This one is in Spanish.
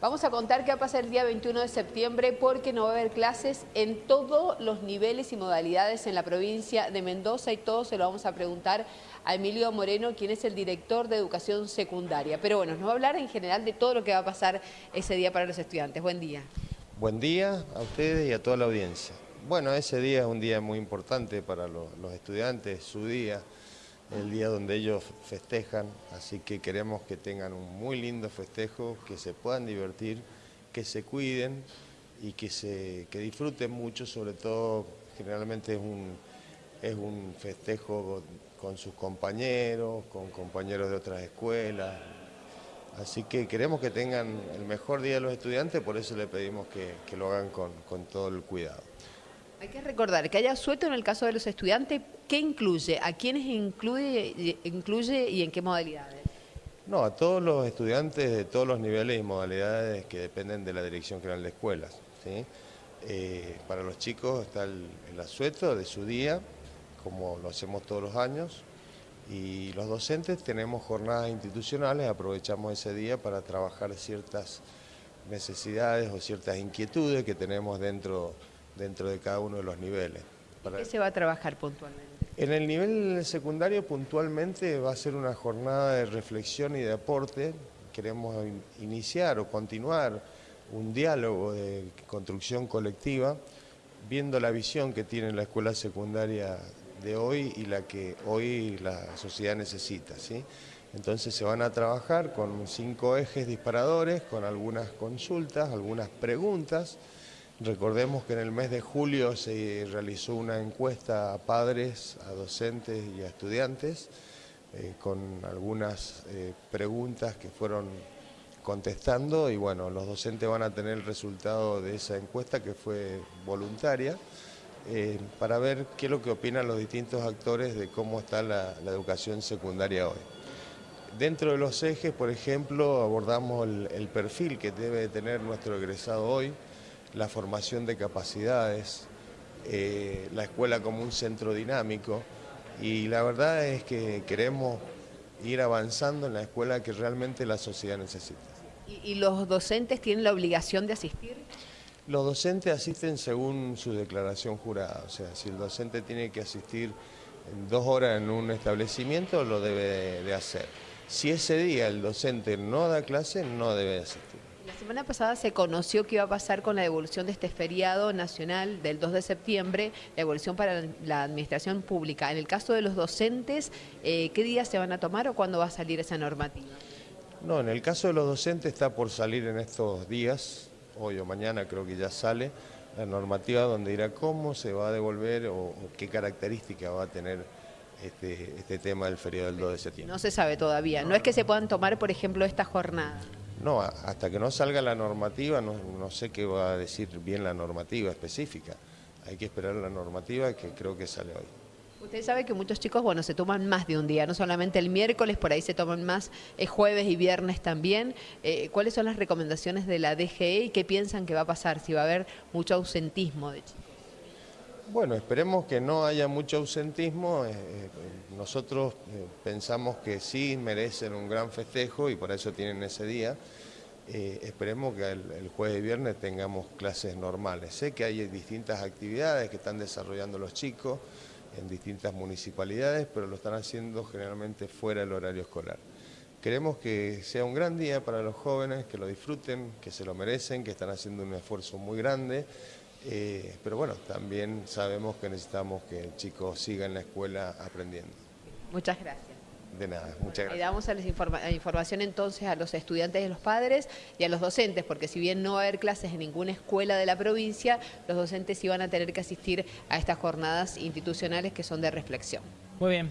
Vamos a contar qué va a pasar el día 21 de septiembre porque no va a haber clases en todos los niveles y modalidades en la provincia de Mendoza y todo se lo vamos a preguntar a Emilio Moreno, quien es el director de educación secundaria. Pero bueno, nos va a hablar en general de todo lo que va a pasar ese día para los estudiantes. Buen día. Buen día a ustedes y a toda la audiencia. Bueno, ese día es un día muy importante para los, estudiantes, su día, el día donde ellos festejan, así que queremos que tengan un muy lindo festejo, que se puedan divertir, que se cuiden y que, se, que disfruten mucho, sobre todo generalmente es un, es un festejo con sus compañeros, con compañeros de otras escuelas, Así que queremos que tengan el mejor día de los estudiantes, por eso le pedimos que, lo hagan con, con, todo el cuidado. Hay que recordar que haya sueto en el caso de los estudiantes, ¿qué incluye? ¿A quiénes incluye, incluye y en qué modalidades? No, a todos los estudiantes de todos los niveles y modalidades que dependen de la Dirección General de Escuelas. ¿sí? Eh, para los chicos está el, el asueto de su día, como lo hacemos todos los años, y los docentes tenemos jornadas institucionales, aprovechamos ese día para trabajar ciertas necesidades o ciertas inquietudes que tenemos dentro, dentro de cada uno de los niveles. ¿Qué se va a trabajar puntualmente? En el nivel secundario puntualmente va a ser una jornada de reflexión y de aporte. Queremos iniciar o continuar un diálogo de construcción colectiva, viendo la visión que tiene la escuela secundaria de hoy y la que hoy la sociedad necesita. ¿sí? Entonces se van a trabajar con cinco ejes disparadores, con algunas consultas, algunas preguntas. Recordemos que en el mes de julio se realizó una encuesta a padres, a docentes y a estudiantes, eh, con algunas eh, preguntas que fueron contestando y bueno, los docentes van a tener el resultado de esa encuesta que fue voluntaria. Eh, para ver qué es lo que opinan los distintos actores de cómo está la, educación secundaria hoy. Dentro de los ejes, por ejemplo, abordamos el, perfil que debe tener nuestro egresado hoy, la formación de capacidades, eh, la escuela como un centro dinámico y la verdad es que queremos ir avanzando en la escuela que realmente la sociedad necesita. y los docentes tienen la obligación de asistir? Los docentes asisten según su declaración jurada, o sea, si el docente tiene que asistir dos horas en un establecimiento, lo debe de hacer. Si ese día el docente no da clase, no debe asistir. La semana pasada se conoció qué iba a pasar con la devolución de este feriado nacional del 2 de septiembre, la devolución para la administración pública. En el caso de los docentes, eh, ¿qué días se van a tomar o cuándo va a salir esa normativa? No, en el caso de los docentes está por salir en estos días, hoy o mañana creo que ya sale la normativa donde dirá cómo se va a devolver o, qué características va a tener este, este, tema del feriado del 2 de septiembre. No se sabe todavía, no es que se puedan tomar, por ejemplo, esta jornada. No, hasta que no salga la normativa, no, no sé qué va a decir bien la normativa específica. Hay que esperar la normativa que creo que sale hoy. Usted sabe que muchos chicos, bueno, se toman más de un día, no solamente el miércoles, por ahí se toman más eh, jueves y viernes también. Eh, ¿Cuáles son las recomendaciones de la DGE y qué piensan que va a pasar? Si va a haber mucho ausentismo de chicos. Bueno, esperemos que no haya mucho ausentismo. Eh, nosotros pensamos que sí merecen un gran festejo y por eso tienen ese día. esperemos que el, el, jueves y viernes tengamos clases normales. Sé que hay distintas actividades que están desarrollando los chicos en distintas municipalidades, pero lo están haciendo generalmente fuera del horario escolar. Queremos que sea un gran día para los jóvenes, que lo disfruten, que se lo merecen, que están haciendo un esfuerzo muy grande, eh, pero bueno, también sabemos que necesitamos que el chico siga en la escuela aprendiendo. Muchas gracias. De nada, muchas gracias. Le damos a la información entonces a los estudiantes y a los padres y a los docentes, porque si bien no va a haber clases en ninguna escuela de la provincia, los docentes sí van a tener que asistir a estas jornadas institucionales que son de reflexión. Muy bien.